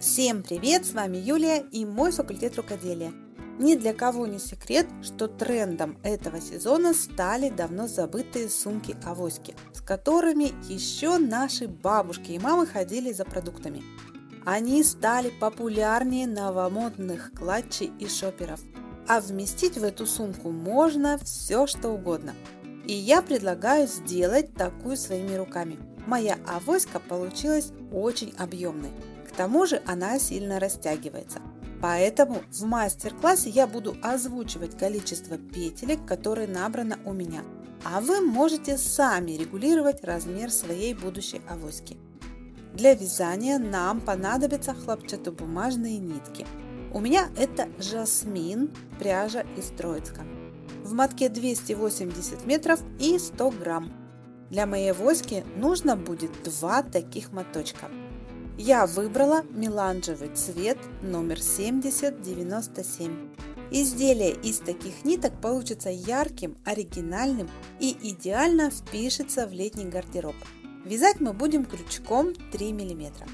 Всем привет! С вами Юлия и мой факультет рукоделия. Ни для кого не секрет, что трендом этого сезона стали давно забытые сумки-авоськи, с которыми еще наши бабушки и мамы ходили за продуктами. Они стали популярнее новомодных клатчей и шоперов. А вместить в эту сумку можно все что угодно. И я предлагаю сделать такую своими руками. Моя авоська получилась очень объемной. Тому же она сильно растягивается. Поэтому в мастер-классе я буду озвучивать количество петелек, которые набрано у меня. А вы можете сами регулировать размер своей будущей авоськи. Для вязания нам понадобятся хлопчатобумажные нитки. У меня это жасмин, пряжа из Троицка. В мотке 280 метров и 100 грамм. Для моей авоськи нужно будет два таких моточка. Я выбрала меланжевый цвет номер 7097. Изделие из таких ниток получится ярким, оригинальным и идеально впишется в летний гардероб. Вязать мы будем крючком 3 мм.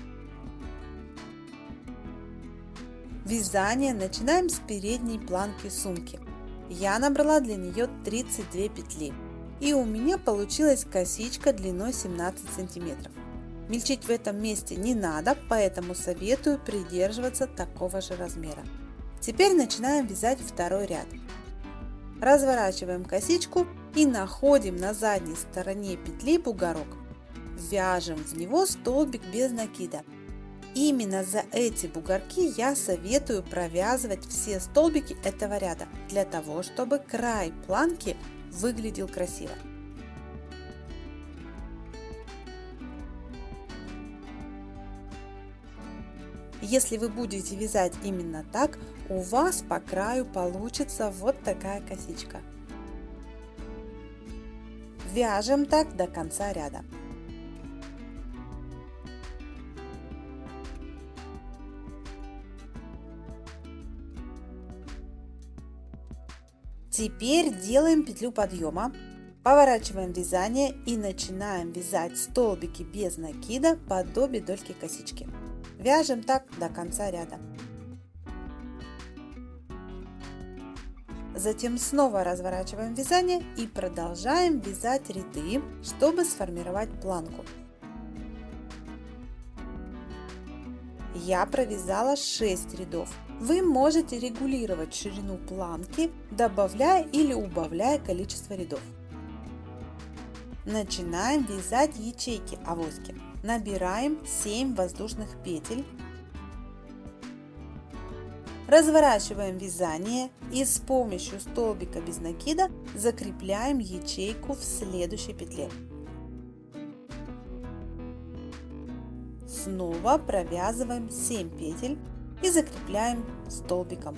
Вязание начинаем с передней планки сумки. Я набрала для нее 32 петли. И у меня получилась косичка длиной 17 сантиметров. Мельчить в этом месте не надо, поэтому советую придерживаться такого же размера. Теперь начинаем вязать второй ряд. Разворачиваем косичку и находим на задней стороне петли бугорок. Вяжем в него столбик без накида. Именно за эти бугорки я советую провязывать все столбики этого ряда, для того, чтобы край планки выглядел красиво. Если вы будете вязать именно так, у вас по краю получится вот такая косичка. Вяжем так до конца ряда. Теперь делаем петлю подъема, поворачиваем вязание и начинаем вязать столбики без накида подобие дольки косички. Вяжем так до конца ряда. Затем снова разворачиваем вязание и продолжаем вязать ряды, чтобы сформировать планку. Я провязала 6 рядов. Вы можете регулировать ширину планки, добавляя или убавляя количество рядов. Начинаем вязать ячейки авоськи. Набираем 7 воздушных петель. Разворачиваем вязание и с помощью столбика без накида закрепляем ячейку в следующей петле. Снова провязываем 7 петель и закрепляем столбиком.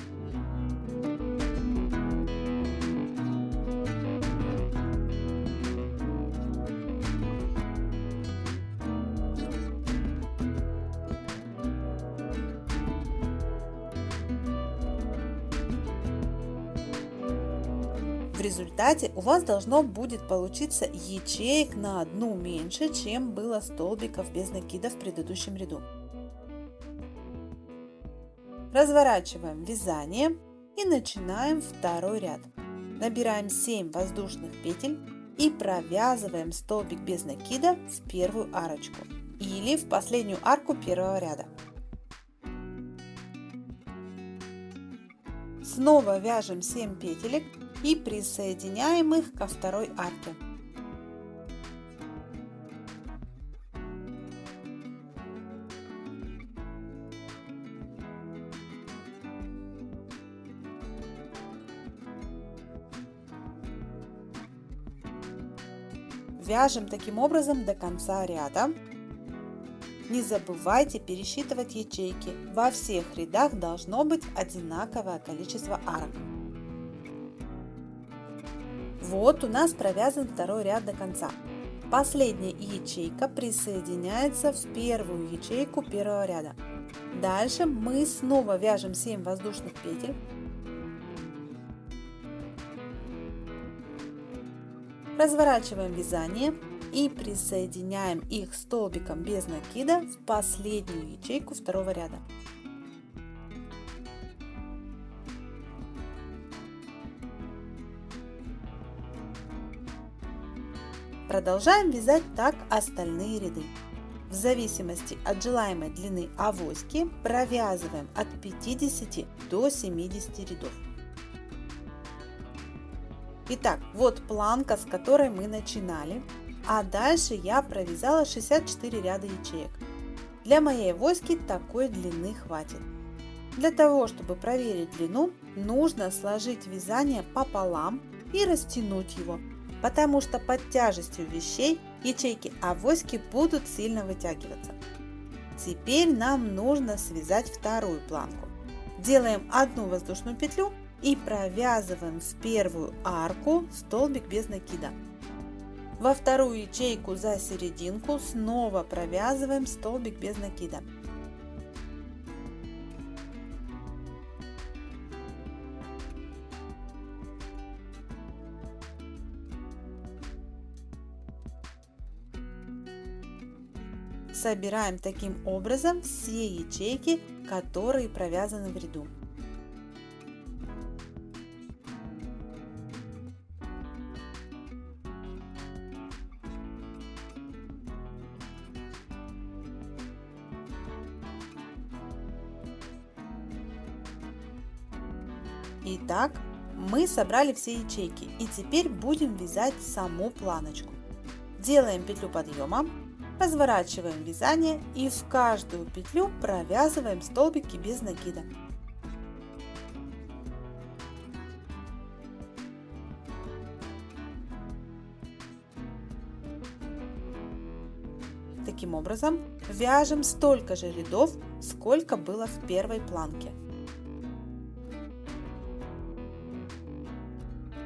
Результате у вас должно будет получиться ячеек на одну меньше, чем было столбиков без накида в предыдущем ряду. Разворачиваем вязание и начинаем второй ряд. Набираем 7 воздушных петель и провязываем столбик без накида в первую арочку или в последнюю арку первого ряда. Снова вяжем 7 петелек и присоединяем их ко второй арке. Вяжем таким образом до конца ряда. Не забывайте пересчитывать ячейки. Во всех рядах должно быть одинаковое количество арок. Вот у нас провязан второй ряд до конца. Последняя ячейка присоединяется в первую ячейку первого ряда. Дальше мы снова вяжем 7 воздушных петель. Разворачиваем вязание и присоединяем их столбиком без накида в последнюю ячейку второго ряда. Продолжаем вязать так остальные ряды. В зависимости от желаемой длины авоськи провязываем от 50 до 70 рядов. Итак, вот планка, с которой мы начинали, а дальше я провязала 64 ряда ячеек. Для моей авоськи такой длины хватит. Для того, чтобы проверить длину, нужно сложить вязание пополам и растянуть его потому что под тяжестью вещей ячейки авоськи будут сильно вытягиваться. Теперь нам нужно связать вторую планку. Делаем одну воздушную петлю и провязываем в первую арку столбик без накида. Во вторую ячейку за серединку снова провязываем столбик без накида. Собираем таким образом все ячейки, которые провязаны в ряду. Итак, мы собрали все ячейки и теперь будем вязать саму планочку. Делаем петлю подъема, Разворачиваем вязание и в каждую петлю провязываем столбики без накида. Таким образом, вяжем столько же рядов, сколько было в первой планке.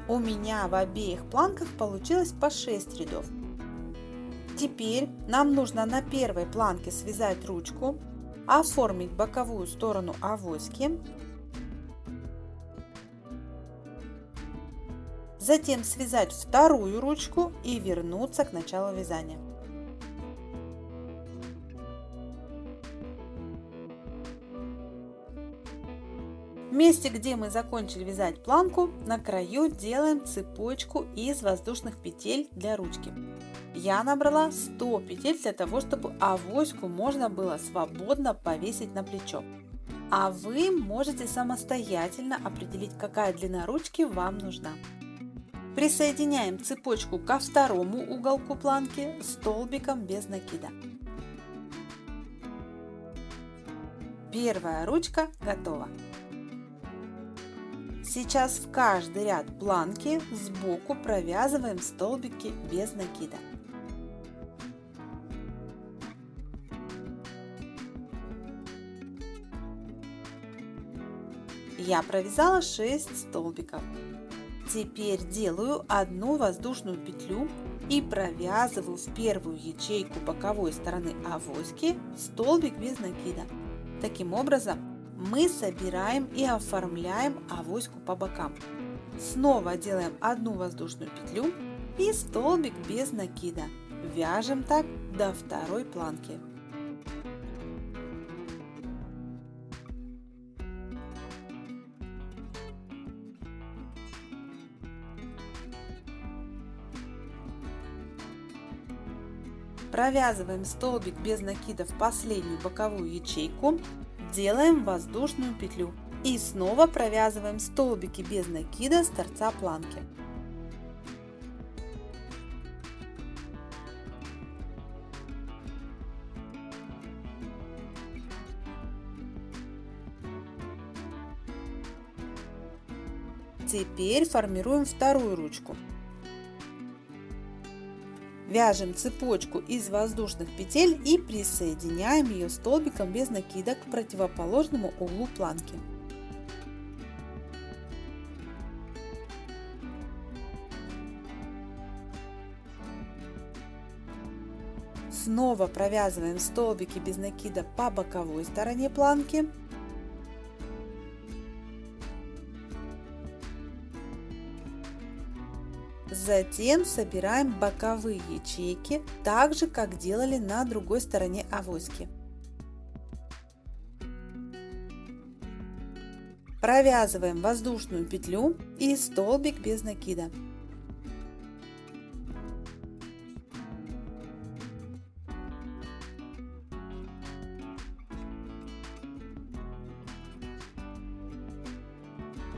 У меня в обеих планках получилось по 6 рядов. Теперь нам нужно на первой планке связать ручку, оформить боковую сторону авоськи, затем связать вторую ручку и вернуться к началу вязания. В месте, где мы закончили вязать планку, на краю делаем цепочку из воздушных петель для ручки я набрала 100 петель для того, чтобы авоську можно было свободно повесить на плечо. А вы можете самостоятельно определить, какая длина ручки вам нужна. Присоединяем цепочку ко второму уголку планки столбиком без накида. Первая ручка готова. Сейчас в каждый ряд планки сбоку провязываем столбики без накида. Я провязала 6 столбиков. Теперь делаю одну воздушную петлю и провязываю в первую ячейку боковой стороны авоськи столбик без накида. Таким образом мы собираем и оформляем авоську по бокам. Снова делаем одну воздушную петлю и столбик без накида. Вяжем так до второй планки. Провязываем столбик без накида в последнюю боковую ячейку, делаем воздушную петлю и снова провязываем столбики без накида с торца планки. Теперь формируем вторую ручку. Вяжем цепочку из воздушных петель и присоединяем ее столбиком без накида к противоположному углу планки. Снова провязываем столбики без накида по боковой стороне планки. Затем собираем боковые ячейки, так же как делали на другой стороне авоськи. Провязываем воздушную петлю и столбик без накида.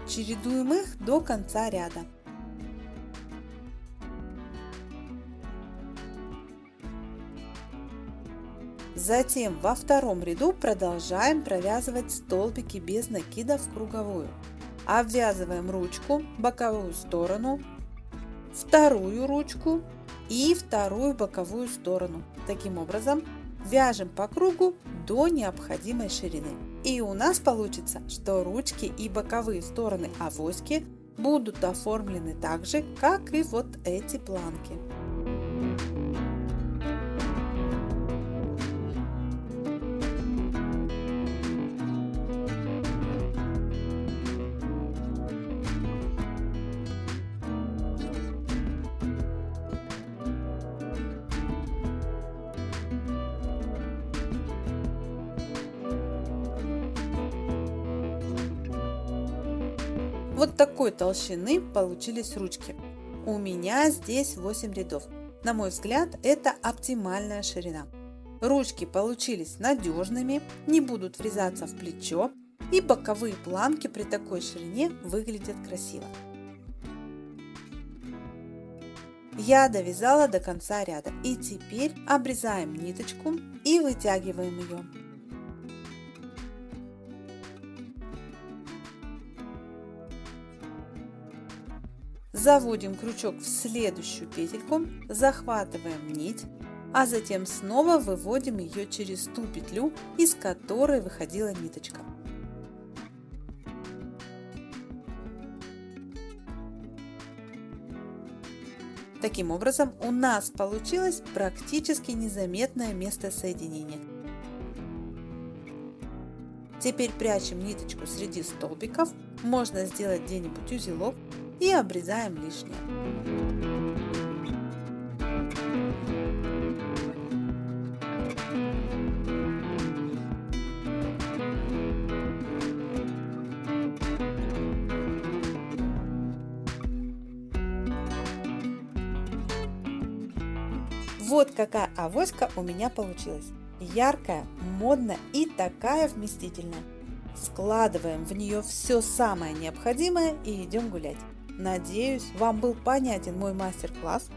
Чередуем их до конца ряда. Затем во втором ряду продолжаем провязывать столбики без накида в круговую. Обвязываем ручку, боковую сторону, вторую ручку и вторую боковую сторону. Таким образом вяжем по кругу до необходимой ширины. И у нас получится, что ручки и боковые стороны авоськи будут оформлены так же, как и вот эти планки. Вот такой толщины получились ручки. У меня здесь 8 рядов. На мой взгляд, это оптимальная ширина. Ручки получились надежными, не будут врезаться в плечо и боковые планки при такой ширине выглядят красиво. Я довязала до конца ряда и теперь обрезаем ниточку и вытягиваем ее. Заводим крючок в следующую петельку, захватываем нить, а затем снова выводим ее через ту петлю, из которой выходила ниточка. Таким образом у нас получилось практически незаметное место соединения. Теперь прячем ниточку среди столбиков, можно сделать где-нибудь узелок и обрезаем лишнее. Вот какая авоська у меня получилась. Яркая, модная и такая вместительная. Складываем в нее все самое необходимое и идем гулять. Надеюсь, вам был понятен мой мастер-класс.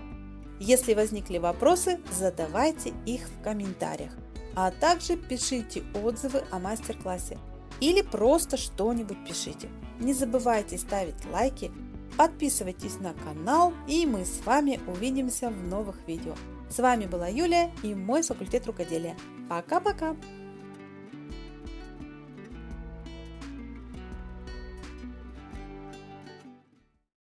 Если возникли вопросы, задавайте их в комментариях, а также пишите отзывы о мастер-классе или просто что-нибудь пишите. Не забывайте ставить лайки, подписывайтесь на канал и мы с вами увидимся в новых видео. С вами была Юлия и мой факультет рукоделия. Пока-пока!